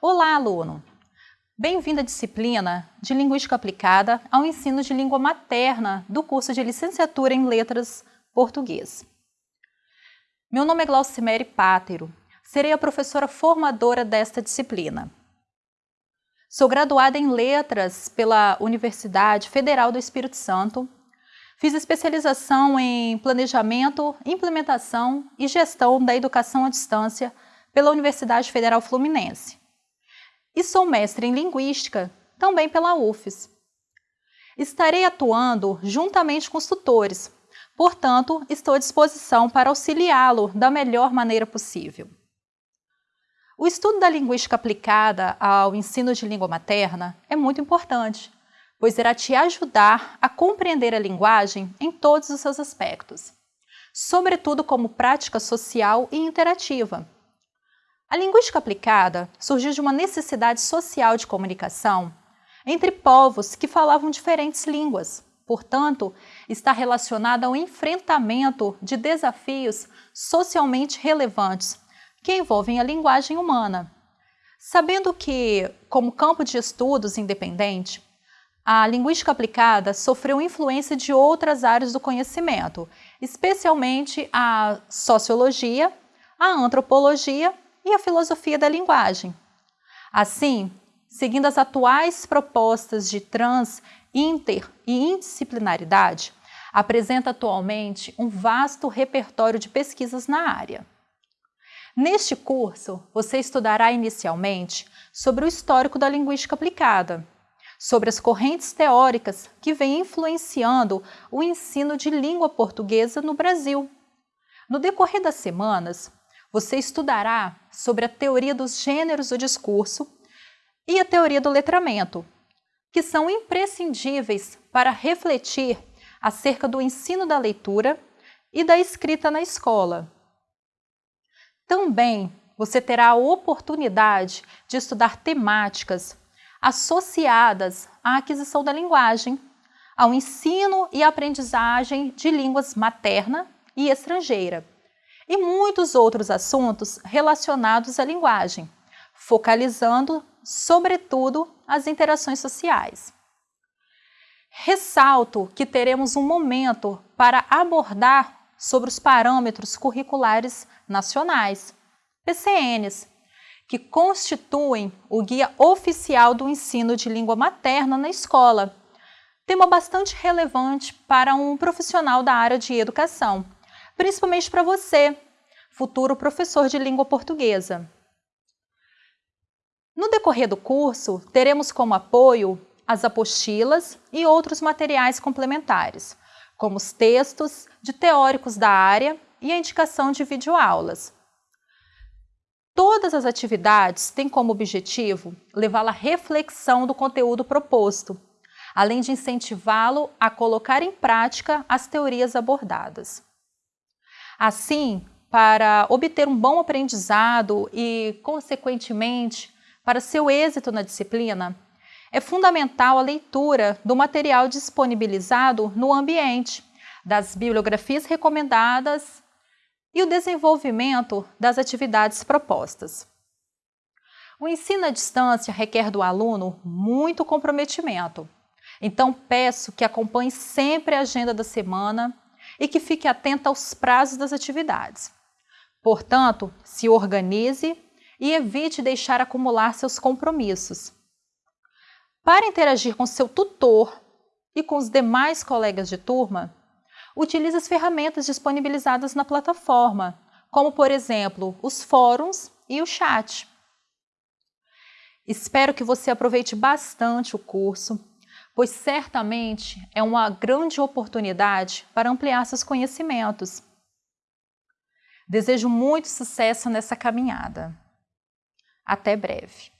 aluno! Bem-vindo à disciplina de Linguística Aplicada ao ensino de língua materna do curso de Licenciatura em Letras Português. Meu nome é Glaucimere Pátero, serei a professora formadora desta disciplina. Sou graduada em Letras pela Universidade Federal do Espírito Santo, fiz especialização em Planejamento, Implementação e Gestão da Educação à Distância pela Universidade Federal Fluminense. E sou mestre em Linguística, também pela UFES. Estarei atuando juntamente com os tutores, portanto, estou à disposição para auxiliá-lo da melhor maneira possível. O estudo da linguística aplicada ao ensino de língua materna é muito importante, pois irá te ajudar a compreender a linguagem em todos os seus aspectos, sobretudo como prática social e interativa, a linguística aplicada surgiu de uma necessidade social de comunicação entre povos que falavam diferentes línguas. Portanto, está relacionada ao enfrentamento de desafios socialmente relevantes que envolvem a linguagem humana. Sabendo que, como campo de estudos independente, a linguística aplicada sofreu influência de outras áreas do conhecimento, especialmente a sociologia, a antropologia e a filosofia da linguagem. Assim, seguindo as atuais propostas de trans, inter e indisciplinaridade, apresenta atualmente um vasto repertório de pesquisas na área. Neste curso, você estudará inicialmente sobre o histórico da linguística aplicada, sobre as correntes teóricas que vêm influenciando o ensino de língua portuguesa no Brasil. No decorrer das semanas, você estudará sobre a teoria dos gêneros do discurso e a teoria do letramento, que são imprescindíveis para refletir acerca do ensino da leitura e da escrita na escola. Também você terá a oportunidade de estudar temáticas associadas à aquisição da linguagem, ao ensino e aprendizagem de línguas materna e estrangeira e muitos outros assuntos relacionados à linguagem, focalizando, sobretudo, as interações sociais. Ressalto que teremos um momento para abordar sobre os parâmetros curriculares nacionais, PCNs, que constituem o guia oficial do ensino de língua materna na escola, tema bastante relevante para um profissional da área de educação, principalmente para você, futuro professor de língua portuguesa. No decorrer do curso, teremos como apoio as apostilas e outros materiais complementares, como os textos de teóricos da área e a indicação de videoaulas. Todas as atividades têm como objetivo levá-lo à reflexão do conteúdo proposto, além de incentivá-lo a colocar em prática as teorias abordadas. Assim, para obter um bom aprendizado e, consequentemente, para seu êxito na disciplina, é fundamental a leitura do material disponibilizado no ambiente, das bibliografias recomendadas e o desenvolvimento das atividades propostas. O ensino à distância requer do aluno muito comprometimento, então peço que acompanhe sempre a agenda da semana e que fique atenta aos prazos das atividades. Portanto, se organize e evite deixar acumular seus compromissos. Para interagir com seu tutor e com os demais colegas de turma, utilize as ferramentas disponibilizadas na plataforma, como, por exemplo, os fóruns e o chat. Espero que você aproveite bastante o curso pois certamente é uma grande oportunidade para ampliar seus conhecimentos. Desejo muito sucesso nessa caminhada. Até breve.